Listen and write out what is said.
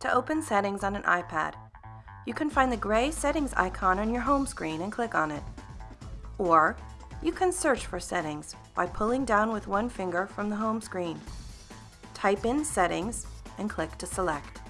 To open settings on an iPad, you can find the gray settings icon on your home screen and click on it. Or you can search for settings by pulling down with one finger from the home screen. Type in settings and click to select.